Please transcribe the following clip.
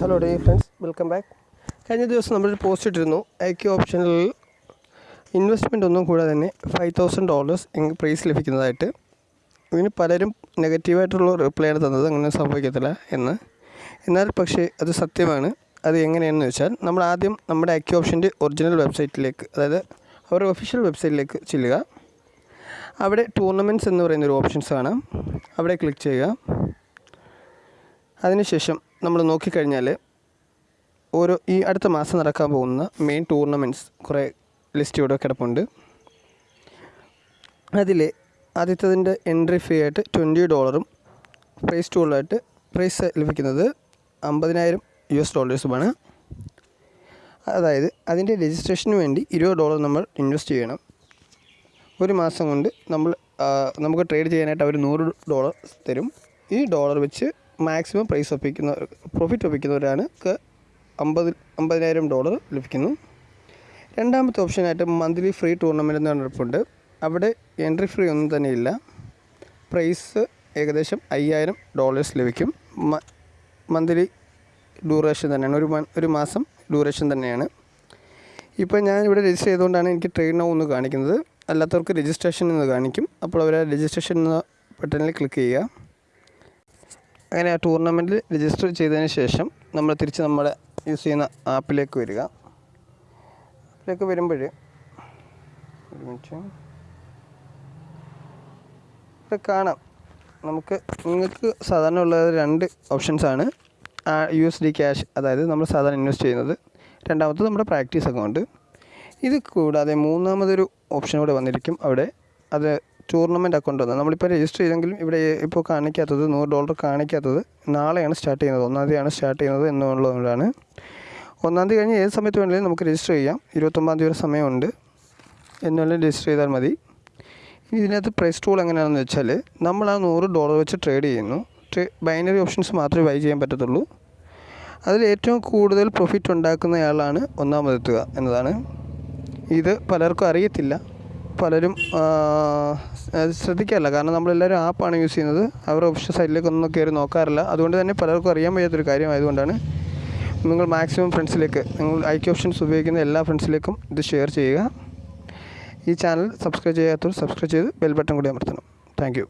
Hello dear friends welcome back കഴിഞ്ഞ ദിവസം നമ്മളൊരു പോസ്റ്റ് ഇട്ടിരുന്നു. ഐ ക്യു ഓപ്ഷനിൽ ഇൻവെസ്റ്റ്മെന്റ് ഒന്നും കൂടാതെ തന്നെ ഫൈവ് തൗസൻഡ് ഡോളേഴ്സ് പ്രൈസ് ലഭിക്കുന്നതായിട്ട്. ഇതിന് പലരും നെഗറ്റീവായിട്ടുള്ള റിപ്ലൈ ആണ് തന്നത്. അങ്ങനെ സംഭവിക്കത്തില്ല എന്ന്. എന്നാൽ പക്ഷേ അത് സത്യമാണ്. അത് എങ്ങനെയാണെന്ന് വെച്ചാൽ നമ്മൾ ആദ്യം നമ്മുടെ ഐ ക്യു ഓപ്ഷന്റെ ഒറിജിനൽ വെബ്സൈറ്റിലേക്ക് അതായത് അവരുടെ ഒഫീഷ്യൽ വെബ്സൈറ്റിലേക്ക് ചെല്ലുക. അവിടെ ടൂർണമെന്റ്സ് എന്ന് പറയുന്ന ഒരു ഓപ്ഷൻസ് കാണാം. അവിടെ ക്ലിക്ക് ചെയ്യുക. അതിനുശേഷം നമ്മൾ നോക്കിക്കഴിഞ്ഞാൽ ഓരോ ഈ അടുത്ത മാസം നടക്കാൻ പോകുന്ന മെയിൻ ടൂർണമെന്റ്സ് കുറേ ലിസ്റ്റ് ഇവിടെ കിടപ്പുണ്ട്. അതിൽ ആദ്യത്തതിന്റെ എൻട്രി ഫീ ആയിട്ട് ട്വന്റി ഡോളറും പ്രൈസ് ടൂളായിട്ട് പ്രൈസ് ലഭിക്കുന്നത് അമ്പതിനായിരം യു എസ് ഡോളേഴ്സുമാണ് അതായത് അതിന്റെ രജിസ്ട്രേഷന് വേണ്ടി ഇരുപത് ഡോളർ നമ്മൾ ഇൻവെസ്റ്റ് ചെയ്യണം. ഒരു മാസം കൊണ്ട് നമ്മൾ നമുക്ക് ട്രേഡ് ചെയ്യാനായിട്ട് അവർ നൂറ് ഡോളർ തരും. ഈ ഡോളർ വെച്ച് മാക്സിമം പ്രൈസ് ഒപ്പിക്കുന്ന പ്രോഫിറ്റ് ഒപ്പിക്കുന്നവരാണ്. ക്ക് അമ്പത് അമ്പതിനായിരം ഡോളർ ലഭിക്കുന്നു. രണ്ടാമത്തെ ഓപ്ഷനായിട്ട് മന്ത്ലി ഫ്രീ ടൂർണമെന്റ് എന്ന് പറഞ്ഞിട്ടുണ്ട് അവിടെ എൻട്രി ഫ്രീ ഒന്നും തന്നെ ഇല്ല. പ്രൈസ് ഏകദേശം അയ്യായിരം ഡോളേഴ്സ് ലഭിക്കും. മന്ത്ലി ഡ്യൂറേഷൻ തന്നെയാണ്. ഒരു ഒരു മാസം ഡ്യൂറേഷൻ തന്നെയാണ്. ഇപ്പോൾ ഞാൻ ഇവിടെ രജിസ്റ്റർ ചെയ്തുകൊണ്ടാണ് എനിക്ക് ട്രെയിൻ നൗ എന്ന് കാണിക്കുന്നത്. അല്ലാത്തവർക്ക് രജിസ്ട്രേഷൻ എന്ന് കാണിക്കും. അപ്പോൾ അവർ രജിസ്ട്രേഷൻ എന്ന ബട്ടണിൽ ക്ലിക്ക് ചെയ്യുക. അങ്ങനെ ആ ടൂർണമെന്റിൽ രജിസ്റ്റർ ചെയ്തതിന് ശേഷം നമ്മൾ തിരിച്ച് നമ്മുടെ യൂസ് ചെയ്യുന്ന ആപ്പിലേക്ക് വരിക. ആപ്പിലേക്ക് വരുമ്പോൾ ഒരു മിനിറ്റ് ഇവിടെ കാണാം. നമുക്ക് നിങ്ങൾക്ക് സാധാരണ ഉള്ളത് രണ്ട് ഓപ്ഷൻസാണ് യു എസ് ഡി ക്യാഷ് അതായത് നമ്മൾ സാധാരണ ഇൻവെസ്റ്റ് ചെയ്യുന്നത്. രണ്ടാമത്തത് നമ്മുടെ പ്രാക്ടീസ് അക്കൗണ്ട് ഇത് കൂടാതെ മൂന്നാമതൊരു ഓപ്ഷൻ കൂടെ വന്നിരിക്കും അവിടെ. അത് ടൂർണമെന്റ് അക്കൗണ്ട് വന്നത്. നമ്മളിപ്പോൾ രജിസ്റ്റർ ചെയ്തെങ്കിലും ഇവിടെ ഇപ്പോൾ കാണിക്കാത്തത് നൂറ് ഡോളർ കാണിക്കാത്തത് നാളെയാണ് സ്റ്റാർട്ട് ചെയ്യുന്നത്. ഒന്നാം തീയതിയാണ് സ്റ്റാർട്ട് ചെയ്യുന്നത് എന്നുള്ളതുകൊണ്ടാണ് ഒന്നാം തീയതി കഴിഞ്ഞ് ഏത് സമയത്ത് വേണമെങ്കിലും നമുക്ക് രജിസ്റ്റർ ചെയ്യാം. ഇരുപത്തൊമ്പതാം തീയതി വരെ സമയമുണ്ട്. എന്നുള്ളത് രജിസ്റ്റർ ചെയ്താൽ മതി. ഇതിനകത്ത് പ്രൈസ് ടൂൾ എങ്ങനെയാണെന്ന് വെച്ചാൽ നമ്മൾ ആ നൂറ് ഡോളർ വെച്ച് ട്രേഡ് ചെയ്യുന്നു. ബൈനറി ഓപ്ഷൻസ് മാത്രമേ ബൈ ചെയ്യാൻ പറ്റത്തുള്ളൂ. അതിൽ ഏറ്റവും കൂടുതൽ പ്രോഫിറ്റ് ഉണ്ടാക്കുന്നയാളാണ് ഒന്നാമതെത്തുക എന്നതാണ്. ഇത് പലർക്കും അറിയത്തില്ല. പലരും ശ്രദ്ധിക്കാറില്ല. കാരണം നമ്മളെല്ലാവരും ആപ്പാണ് യൂസ് ചെയ്യുന്നത്. അവരുടെ ഒഫീഷ്യൽ സൈറ്റിലേക്കൊന്നും കയറി നോക്കാറില്ല. അതുകൊണ്ട് തന്നെ പലർക്കും അറിയാൻ വയ്യാത്തൊരു കാര്യമായതുകൊണ്ടാണ് നിങ്ങൾ മാക്സിമം ഫ്രണ്ട്സിലേക്ക് നിങ്ങൾ ഐ ഐക്യ ഓപ്ഷൻസ് ഉപയോഗിക്കുന്ന എല്ലാ ഫ്രണ്ട്സിലേക്കും ഇത് ഷെയർ ചെയ്യുക. ഈ ചാനൽ സബ്സ്ക്രൈബ് ചെയ്യാത്തവർ സബ്സ്ക്രൈബ് ചെയ്ത് ബെൽ ബട്ടൺ കൂടി അമർത്തണം. താങ്ക്